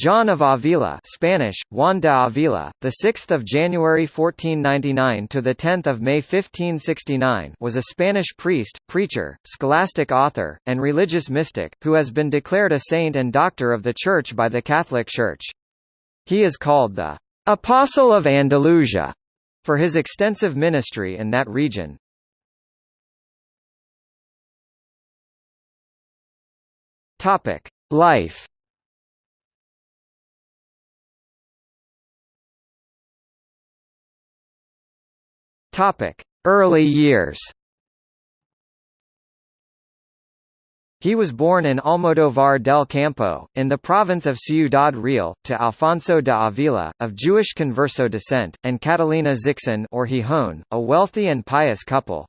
John of Avila Spanish, Juan de Avila, the 6th of January 1499 to the 10th of May 1569 was a Spanish priest, preacher, scholastic author, and religious mystic, who has been declared a saint and doctor of the Church by the Catholic Church. He is called the Apostle of Andalusia for his extensive ministry in that region. Topic: Life Topic: Early years. He was born in Almodóvar del Campo, in the province of Ciudad Real, to Alfonso de Avila, of Jewish Converso descent, and Catalina Xixón or Gijón, a wealthy and pious couple.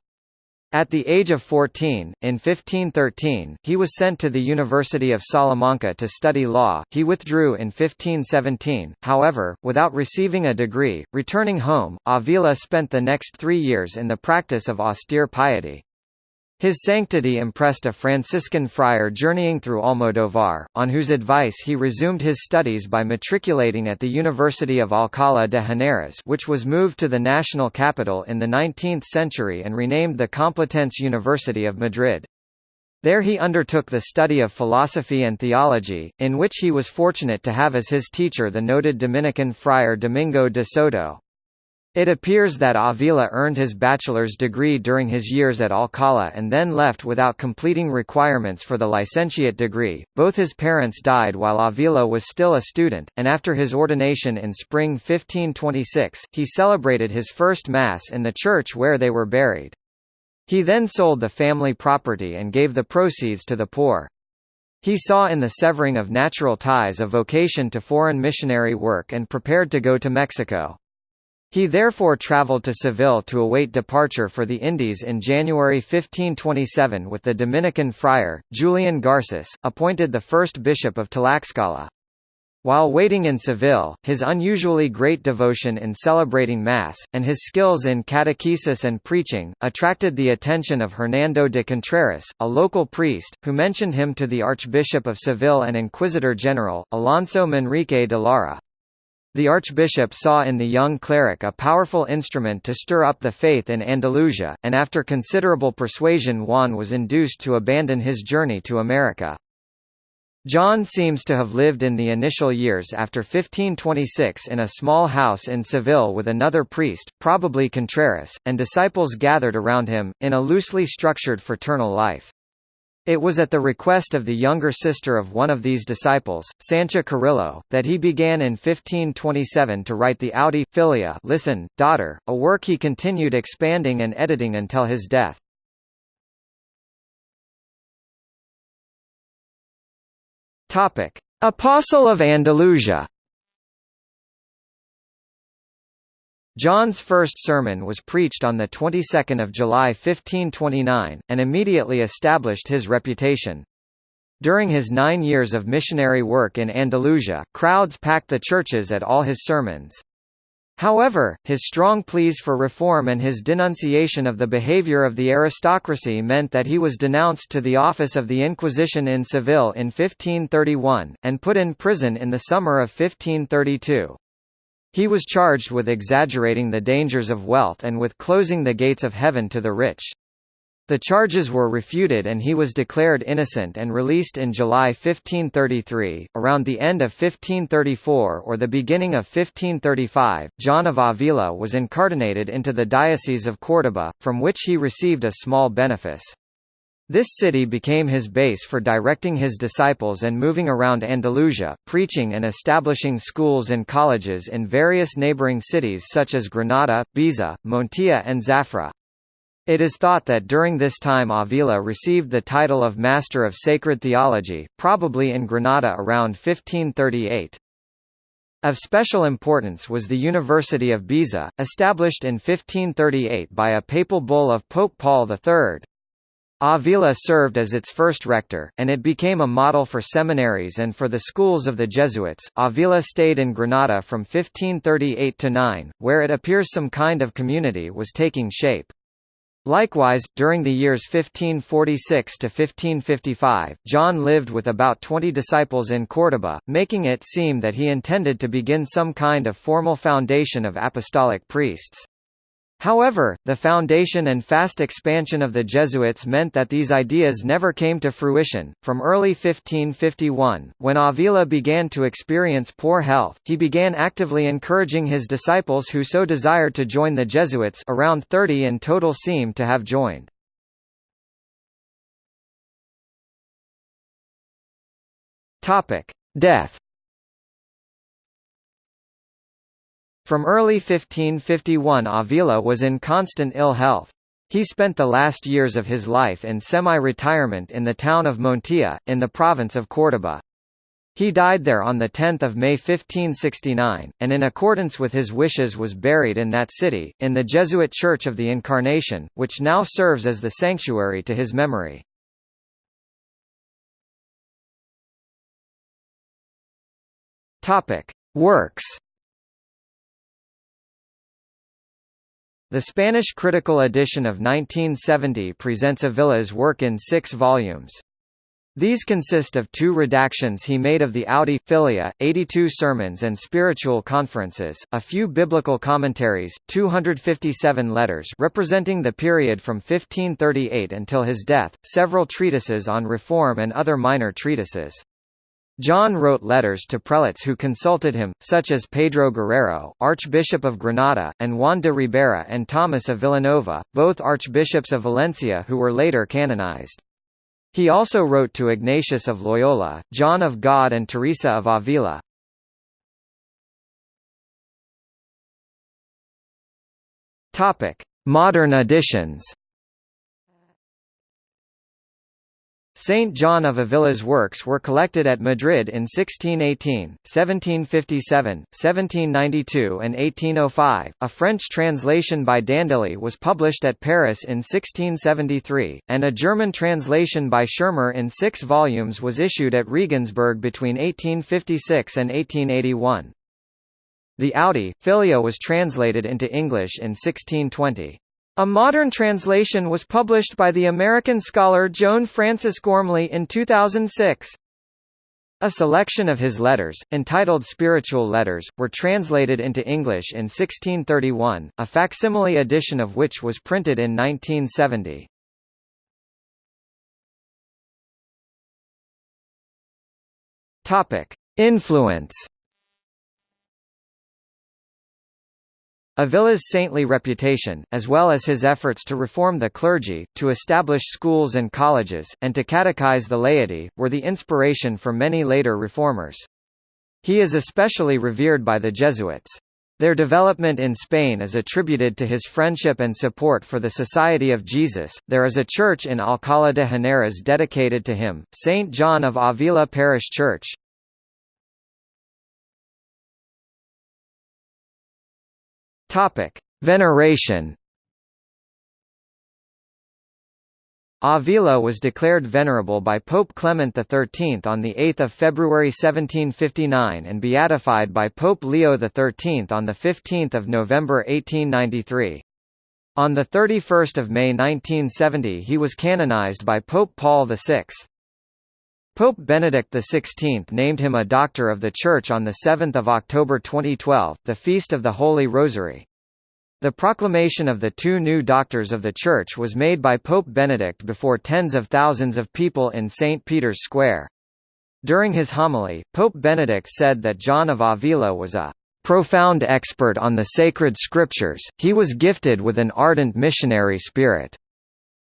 At the age of 14, in 1513, he was sent to the University of Salamanca to study law. He withdrew in 1517, however, without receiving a degree. Returning home, Avila spent the next three years in the practice of austere piety. His sanctity impressed a Franciscan friar journeying through Almodóvar, on whose advice he resumed his studies by matriculating at the University of Alcalá de Henares which was moved to the national capital in the 19th century and renamed the Complutense University of Madrid. There he undertook the study of philosophy and theology, in which he was fortunate to have as his teacher the noted Dominican friar Domingo de Soto. It appears that Avila earned his bachelor's degree during his years at Alcalá and then left without completing requirements for the licentiate degree. Both his parents died while Avila was still a student, and after his ordination in spring 1526, he celebrated his first Mass in the church where they were buried. He then sold the family property and gave the proceeds to the poor. He saw in the severing of natural ties a vocation to foreign missionary work and prepared to go to Mexico. He therefore travelled to Seville to await departure for the Indies in January 1527 with the Dominican friar, Julian Garces, appointed the first bishop of Tlaxcala. While waiting in Seville, his unusually great devotion in celebrating Mass, and his skills in catechesis and preaching, attracted the attention of Hernando de Contreras, a local priest, who mentioned him to the Archbishop of Seville and Inquisitor General, Alonso Manrique de Lara. The archbishop saw in the young cleric a powerful instrument to stir up the faith in Andalusia, and after considerable persuasion Juan was induced to abandon his journey to America. John seems to have lived in the initial years after 1526 in a small house in Seville with another priest, probably Contreras, and disciples gathered around him, in a loosely structured fraternal life. It was at the request of the younger sister of one of these disciples, Sancha Carrillo, that he began in 1527 to write the Audi Filia listen, daughter, a work he continued expanding and editing until his death. Apostle of Andalusia John's first sermon was preached on the 22nd of July 1529, and immediately established his reputation. During his nine years of missionary work in Andalusia, crowds packed the churches at all his sermons. However, his strong pleas for reform and his denunciation of the behavior of the aristocracy meant that he was denounced to the office of the Inquisition in Seville in 1531, and put in prison in the summer of 1532. He was charged with exaggerating the dangers of wealth and with closing the gates of heaven to the rich. The charges were refuted and he was declared innocent and released in July 1533. Around the end of 1534 or the beginning of 1535, John of Avila was incardinated into the Diocese of Córdoba, from which he received a small benefice. This city became his base for directing his disciples and moving around Andalusia, preaching and establishing schools and colleges in various neighboring cities such as Granada, Baeza, Montilla and Zafra. It is thought that during this time Avila received the title of Master of Sacred Theology, probably in Granada around 1538. Of special importance was the University of Baeza, established in 1538 by a papal bull of Pope Paul III. Avila served as its first rector, and it became a model for seminaries and for the schools of the Jesuits. Avila stayed in Granada from 1538 to 9, where it appears some kind of community was taking shape. Likewise, during the years 1546 to 1555, John lived with about 20 disciples in Córdoba, making it seem that he intended to begin some kind of formal foundation of apostolic priests. However, the foundation and fast expansion of the Jesuits meant that these ideas never came to fruition. From early 1551, when Avila began to experience poor health, he began actively encouraging his disciples who so desired to join the Jesuits around 30 in total seem to have joined. Topic: Death From early 1551 Avila was in constant ill health. He spent the last years of his life in semi-retirement in the town of Montilla, in the province of Córdoba. He died there on 10 May 1569, and in accordance with his wishes was buried in that city, in the Jesuit Church of the Incarnation, which now serves as the sanctuary to his memory. Works The Spanish critical edition of 1970 presents Avila's work in six volumes. These consist of two redactions he made of the Audi Filia, 82 sermons and spiritual conferences, a few biblical commentaries, 257 letters representing the period from 1538 until his death, several treatises on reform and other minor treatises. John wrote letters to prelates who consulted him, such as Pedro Guerrero, Archbishop of Granada, and Juan de Ribera and Thomas of Villanova, both archbishops of Valencia who were later canonized. He also wrote to Ignatius of Loyola, John of God and Teresa of Avila. Modern editions Saint John of Avila's works were collected at Madrid in 1618, 1757, 1792 and 1805. A French translation by d'Andilly was published at Paris in 1673, and a German translation by Schirmer in six volumes was issued at Regensburg between 1856 and 1881. The Audi, Filia was translated into English in 1620. A modern translation was published by the American scholar Joan Frances Gormley in 2006. A selection of his letters, entitled Spiritual Letters, were translated into English in 1631, a facsimile edition of which was printed in 1970. Influence Avila's saintly reputation, as well as his efforts to reform the clergy, to establish schools and colleges, and to catechize the laity, were the inspiration for many later reformers. He is especially revered by the Jesuits. Their development in Spain is attributed to his friendship and support for the Society of Jesus. There is a church in Alcalá de Henares dedicated to him, St. John of Avila Parish Church. Topic: Veneration. Avila was declared venerable by Pope Clement XIII on 8 February 1759 and beatified by Pope Leo XIII on 15 November 1893. On 31 May 1970 he was canonized by Pope Paul VI. Pope Benedict XVI named him a Doctor of the Church on 7 October 2012, the Feast of the Holy Rosary. The proclamation of the two new Doctors of the Church was made by Pope Benedict before tens of thousands of people in St. Peter's Square. During his homily, Pope Benedict said that John of Avila was a profound expert on the sacred scriptures, he was gifted with an ardent missionary spirit.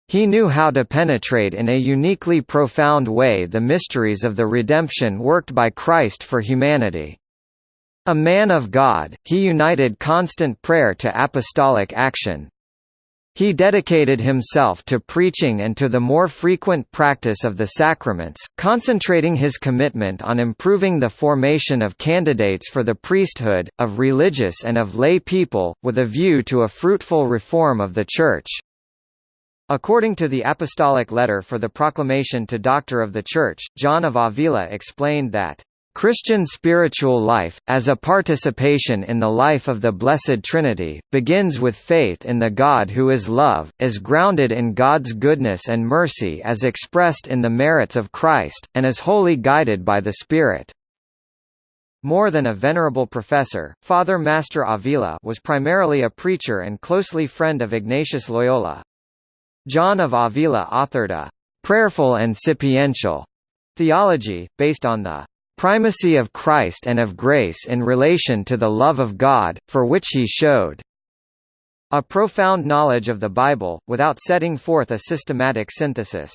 He knew how to penetrate in a uniquely profound way the mysteries of the redemption worked by Christ for humanity. A man of God, he united constant prayer to apostolic action. He dedicated himself to preaching and to the more frequent practice of the sacraments, concentrating his commitment on improving the formation of candidates for the priesthood, of religious and of lay people, with a view to a fruitful reform of the Church. According to the Apostolic Letter for the Proclamation to Doctor of the Church, John of Avila explained that Christian spiritual life, as a participation in the life of the Blessed Trinity, begins with faith in the God who is love, is grounded in God's goodness and mercy as expressed in the merits of Christ, and is wholly guided by the Spirit. More than a venerable professor, Father Master Avila was primarily a preacher and closely friend of Ignatius Loyola. John of Avila authored a «prayerful and sapiential» theology, based on the primacy of Christ and of grace in relation to the love of God, for which he showed a profound knowledge of the Bible, without setting forth a systematic synthesis.